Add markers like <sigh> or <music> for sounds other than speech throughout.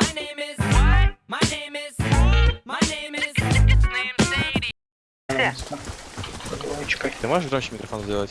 My name is. What? My name is. My name is. Name Sadie. Чекай. Ты можешь громче микрофон сделать?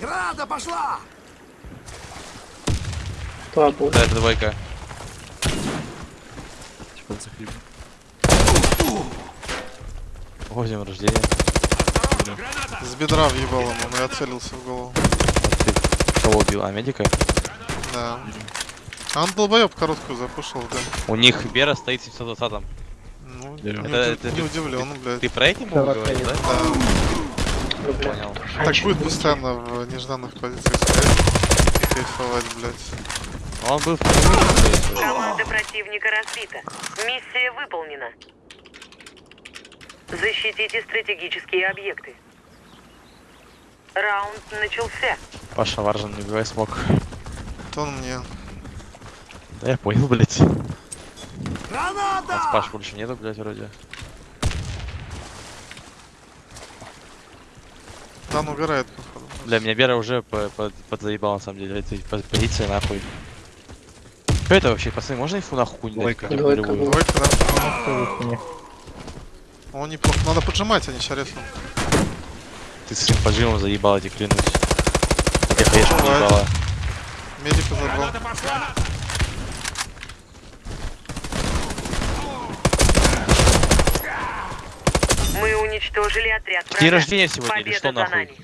Града пошла! Будет. Да, это двойка. Типа захлеб. О, день рождения. С бедра въебал ему, но я целился в голову. Ты кого убил? А, медика? Да. А он долбоеб короткую запушил, да. У них Бера стоит в 720 Ну, Да. не, Это- это не ты- удивлен, блядь. Ты про этим мог говорить, да? Да. Понял. Так будет постоянно в нежданных позициях стоять и кайфовать, блядь. Он был в Команда противника разбита. Миссия выполнена. Защитите стратегические объекты. Раунд начался. Паша Варжан, не убивай смог. То он мне. Да я понял, блядь. Граната! Нас Паш больше нету, блядь, вроде. Да, он угорает, походу. Бля, меня Бера уже по- по- подзаебал, на самом деле, этой по- позиции, нахуй. Что это вообще, пацаны, можно инфу нахуй какую-нибудь дать? Двойка. Двойка. Двойка, да? Он неплохо. Надо поджимать, а не шарефом. Ты с своим поджимом заебал, я тебе клянусь. Конечно Бывает. заебала. Медика забрал. Мы уничтожили отряд День врага. рождения сегодня или Победа что за нахуй? нами.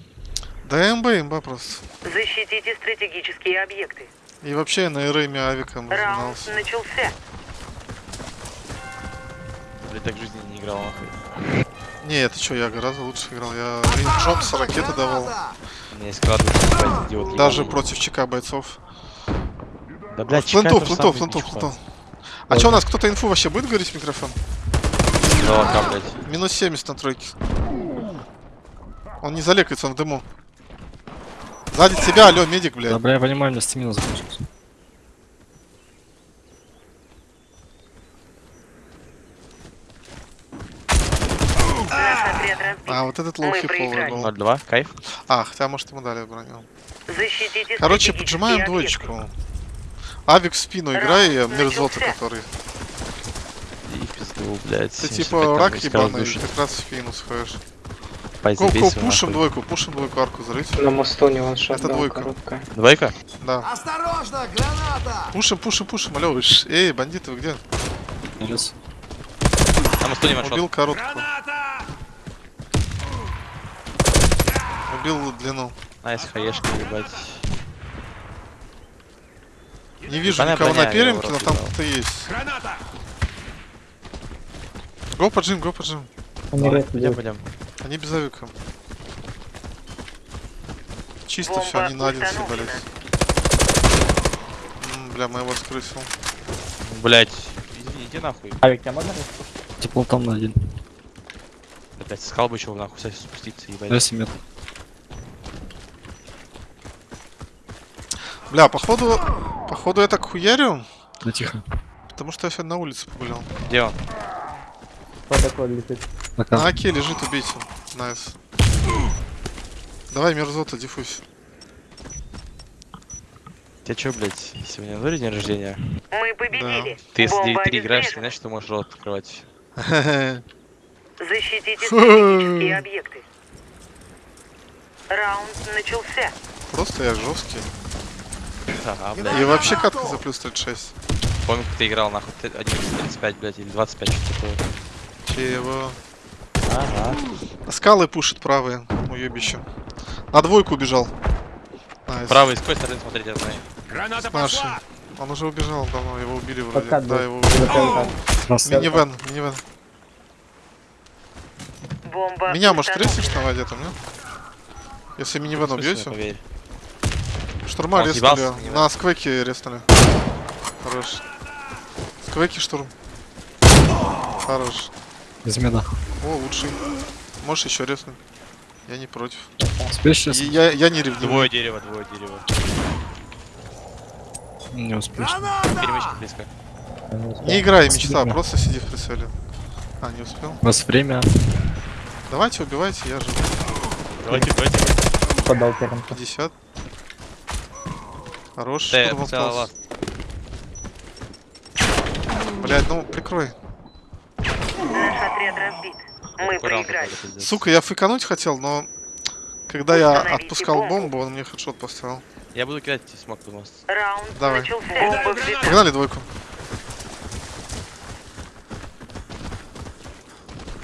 Да имба, имба просто. Защитите стратегические объекты. И вообще я на Эрэме авиком Раунд разминался. начался. Блядь, так в жизни не играл, нахуй. Не, это что, я гораздо лучше играл. Я Рейн Джобс ракеты давал. Блядь, идиот. Даже против ЧК бойцов. Да, блядь, самое, флинтов, ничего. флинтов. А что у нас, кто-то инфу вообще будет говорить в микрофон? Блядь. Минус 70 на тройке. Он не залекается, он в дыму. Сзади тебя, алло, медик, блядь. Да, бля, я понимаю, у меня стамина закончилась. Наш отряд разбит. А, вот этот лоу хиповый был. 0-2, кайф. А, хотя, может, ему дали броню. Защитите Короче, поджимаем двоечку. Авик в спину играй, Раунд мерзота, который. И пизду, блядь. Ты 75 типа рак ебаный, как раз в спину сходишь. Пай, Го, забей го, свою, пушим двойку, пушим двойку арку зарыть. На мосту не ваншот Это двойка. короткая. Двойка? Да. Осторожно, граната! Пушим, пушим, пушим, алло, Эй, бандиты, вы где? Минус. На мосту не one shot. Убил короткую. Убил длину. Nice, хаешка, ебать. Не вижу Понятно, никого на понятно, я перемке, но там кто-то есть. Go поджим, go поджим. Пойдем, пойдем. Они без авика. Чисто Бомба все, они на один. М, Бля, моего скрысил. Блять, иди, иди нахуй. Тепло там на один. Опять скал бы еще нахуй кстати, спуститься, ебать. Да, 7 метров. Бля, походу, походу я так хуярю, Да тихо. потому что я сегодня на улице погулял. Где он? На Пока. Аке лежит, убейте. Найс. Давай, мерзота, диффусь. Тебе чё, блять, сегодня на день рождения? Мы победили. Ты если Бомба ты играешь, обезврежена. значит, ты можешь рот открывать. <laughs> <laughs> Защитите стратегические объекты. Раунд начался. Просто я жесткий. И вообще катка за плюс 36. Помню, как ты играл, нахуй, ты 11.35, блядь, или 25, что-то такое. Чего? Ага. Скалы пушит правые, уебище. На двойку убежал. Найс. Правый, с какой стороны смотреть, я знаю. Граната Наши. Он уже убежал давно, его убили вроде. Подкат Да, был. его убили. Минивэн, минивэн. Бомба Меня, может, треснешь на воде там, нет? Если минивэн убьете. поверь. Штурма Он минивэн? На сквеке резнули. Хорош. Сквеки штурм. Хорош. Из меда. О, лучший. Можешь еще резнуть. Я не против. Успеешь сейчас? Я, я не ревную. Двое дерева, двое дерева. Не успеешь. Перемычка близко. Не играй мечта, Спасибо. просто сиди в прицеле. А, не успел. У вас время. Давайте, убивайте, я же. Давайте, давайте. Подал первым. 50. Хорош, остался. Блять, ну прикрой. Наш отряд разбит. Мы проиграли. Сука, я фейкануть хотел, но когда я отпускал бомбу. он мне хедшот поставил. Я буду кидать смог в мост. Раунд Давай. начался. Взята. Погнали двойку.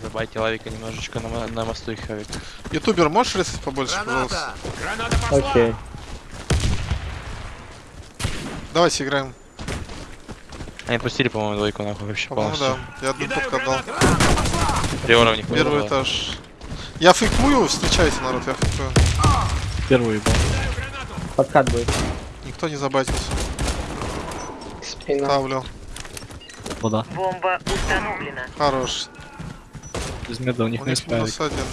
Забайте лавика немножечко на, на мосту их авик. Ютубер, можешь резать побольше, пожалуйста? Граната! Окей. Давайте играем. Они пустили, по-моему, двойку нахуй вообще По-моему, полностью. да. Я одну подку отдал. Приора у них Первый было. этаж. Я фейкую, встречайте, народ, я фейкую. Первый ебал. Подкат будет. Никто не забайтился. Спина. Ставлю. Вода. Бомба установлена. Хорош. Без меда у них У не них справили. минус один.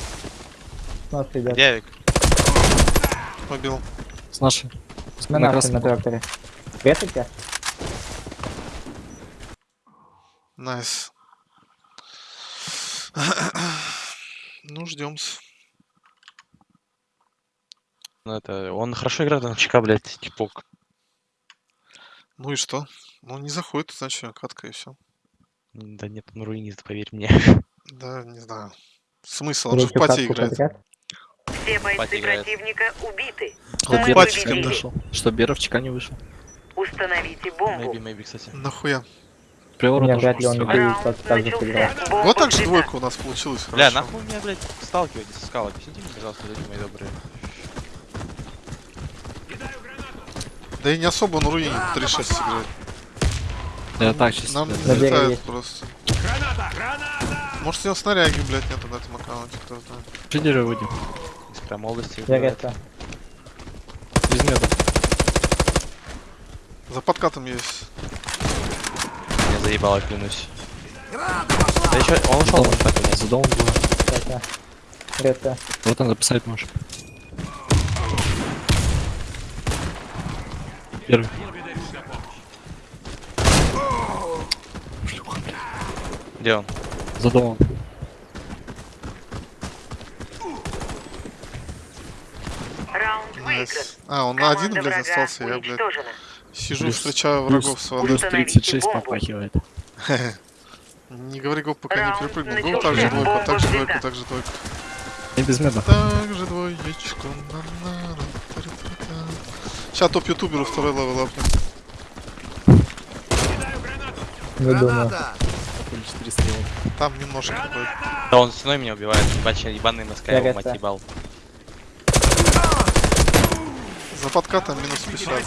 Авик? Побил. С нашей. С- На на на красном. Тракторе. Резайте? Найс. Ну, ждем. Ну это, он хорошо играет на ЧК, блядь, типок. Ну и что? Ну, не заходит, значит, катка и все. Да нет, он руинит, поверь мне. Да, не знаю. Смысл, он же в пати играет. Все бойцы противника убиты. Что Беров в ЧК не вышел. Установите бомбу. Maybe, maybe, кстати. Нахуя? Приора Нет, тоже вряд ли он не может будет Раунд так, так же сыграл. начался. Бомба Вот так же двойка у нас получилась. Бля, нахуй меня, блядь, сталкиваетесь со скал? Объясните мне, пожалуйста, люди мои добрые. Да и не особо он руинит, 3-6 играет. Да я так чисто. Нам не блядь. На береге залетает есть. просто. Может, у него снаряги, блядь, нет на этом аккаунте, кто знает. Лидеры выйдем. Из прям молодости. Я резко. Без меда. За подкатом есть. Я заебало, клянусь. Да еще, он ушел, может, так или За домом было. Резко. Резко. Вот он записать можешь. Первый. Где он? За домом. Раунд выигран. А, он Команда один, блядь, остался. Я, блядь. Сижу, Плюс- встречаю Плюс, врагов с водой. плюс Установите 36 бомбу. попахивает. <laughs> Не говори гоп, пока не перепрыгнул. Начался. так же двойку, Бомба так же двойку, так же двойку. И без меда. Так же двоечку. Сейчас топ ютуберу второй левел апнем. Не думаю. Граната! Или 4 стрела. Там немножко будет. Да он стеной меня убивает, ебать, ебаный МСК, Я его мать ебал. За подкатом минус 50.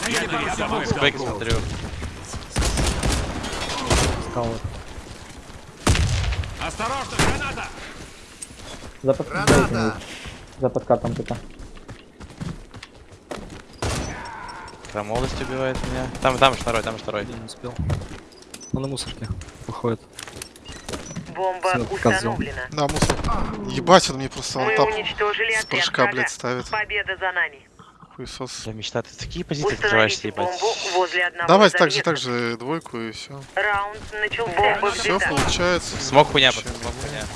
Спеки смотрю. Скаут. За подкатом. Граната! За подкатом где-то. Прям молодость убивает меня. Там, там же второй, там же второй. Я не успел. Он на мусорке. Выходит. Бомба козёл. установлена. Да, мусор. Ебать, он мне просто алтап уничтожили с прыжка, блядь, ставит. Победа за нами. Хуесос. Я мечта, ты такие позиции открываешься, ебать. бомбу возле одного из так же, так же двойку и все. Раунд начался. Бомба Все получается. Smoke хуйня, пацан, smoke хуйня.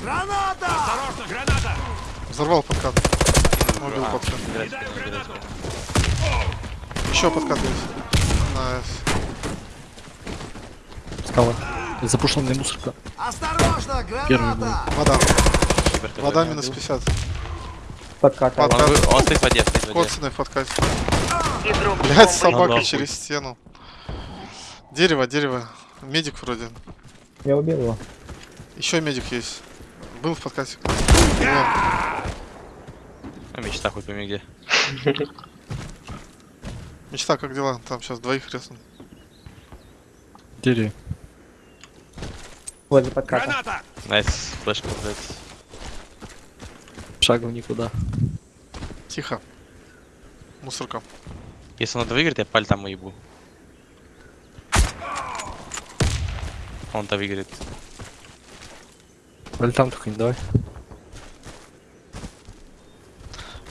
Граната! Взорвал подкат. Убил А, подкат. Еще подкат есть. Nice. Скала. Запушенная мусорка. Осторожно, Первый граната! Вода. Кибер ты Вода убил. минус 50. Подкат. Под- Он, вы- он стоит в воде, стоит в воде. Коцаный в подкате. Игрок Блять, собака через стену. Дерево, дерево. Медик вроде. Я убил его. Еще медик есть. Был в подкате. Ну, мечта хоть пойми где. Мечта, как дела? Там сейчас двоих резнут. Дери. Возле подката. Nice, флешка, блядь. Шагом никуда. Тихо. Мусорка. Если он это выиграет, я паль там ебу. Он-то выиграет. Валь там только не давай.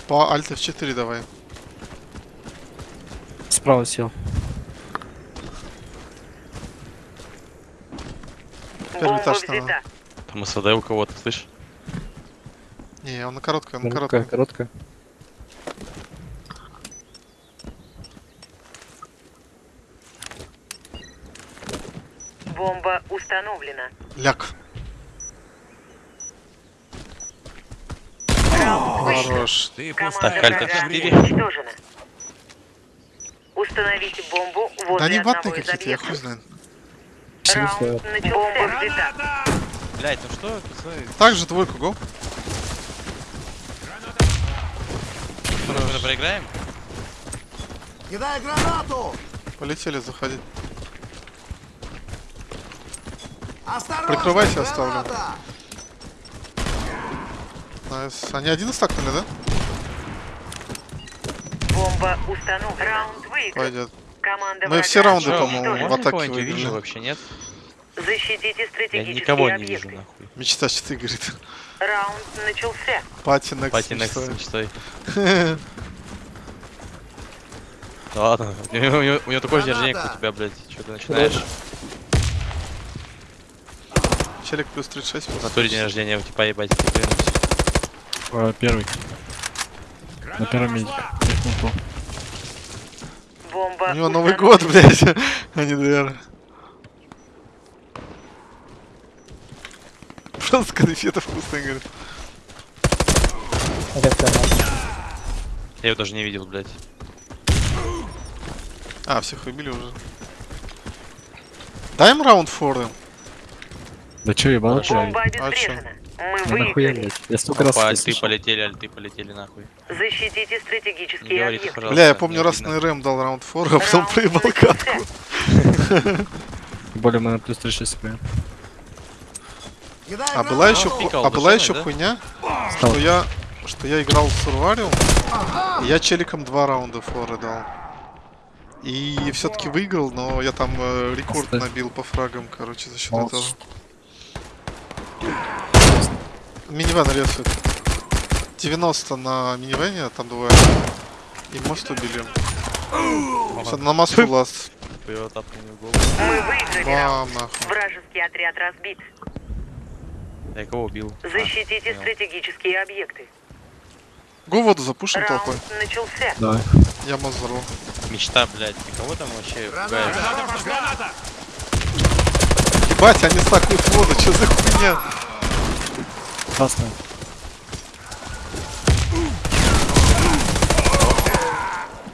По альт F4 давай. Справа сел. Первый этаж надо. взята. Там СВД у кого-то, слышь? Не, он на короткой, он на Короткая, короткой. короткая. Бомба установлена. Ляг. Хорош. Ты Так, Альта врага 4. уничтожена. Установите бомбу Да возле они ватные какие-то, я хуй знает. Взята. Блять, ну что, пацаны? Также двойку, го. Мы уже проиграем? Кидай гранату! Полетели заходить. Осторожно! Прикрывайся, оставлю. Найс. Они один стакнули, да? Бомба установлена. Раунд выигран. Пойдет. Команда Мы все раунды, по-моему, в атаке выиграли. вообще, нет? Защитите Я стратегические никого не объекты. вижу, нахуй. Мечта 4, говорит. Раунд начался. Пати Next Пати мечтой. с мечтой. <laughs> Да ладно, у него, у него- у него такое же рождение, как у тебя, блядь. Что ты начинаешь? Челик плюс 36. В натуре день рождения, типа, ебать. А, первый. На первом медике. У него Новый год, <laughs> блядь, а не ДР. Просто конфеты вкусные, говорит. Это все, Я его даже не видел, блядь. А, всех убили уже. Дай им раунд форы. Да чё, чё? Бомба А чё? Мы Ну выиграли. Я столько раз Опа, альты слышал. полетели, альты полетели, нахуй. Защитите Не стратегические говорите, объекты. Бля, я помню, не раз на РМ дал раунд фора, а потом проебал катку. Более мы на плюс 36 играем. Кидай А была еще, пикал ху- а была еще хуйня, что я, что я играл в Сурвариум, и я челиком два раунда форы дал. И все-таки выиграл, но я там э, рекорд набил по фрагам, короче, за счет этого. Минивэн рисует. 90 на минивэне, там двое. И мост убили. Всё, на мосту ласт. Хуёво тапнул мне в голову. Мы выиграли раунд. Вражеский отряд разбит. Я кого убил? А, Защитите понял. стратегические объекты. Го воду запушим толпой. Начался. Давай. Я мост взорву. Мечта, блядь, ты кого там вообще пугаешь? Ебать, они стакают воду, что за хуйня? Красная.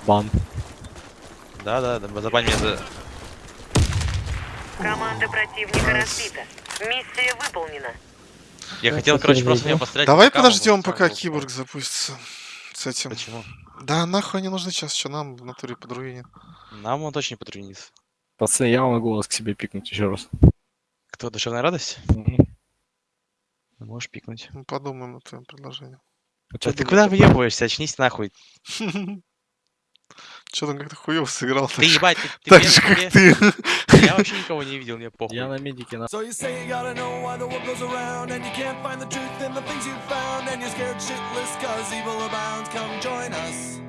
Бан. Да, да, да, забань меня за... Команда противника разбита. Миссия выполнена. Я хотел, спасибо короче, просто меня пострелять. Давай по подождем, пока был. киборг запустится. С этим. Почему? Да, нахуй не нужны сейчас, что нам в натуре подруинит. Нам он точно не. Пацаны, я могу вас к себе пикнуть еще раз. Кто, душевная радость? Мгм. Ну, Можешь пикнуть. Мы подумаем над твоим предложением. А ты думаете? куда въебываешься? Очнись нахуй. <laughs> Че там как-то хуёво сыграл. Ты ебать, ты, ты Так же, как ты. Я вообще никого не видел, мне похуй. Я на медике на So you say you gotta know why the world goes around and you can't find the truth in the things you found and you're scared shitless cause evil abounds. Come join us.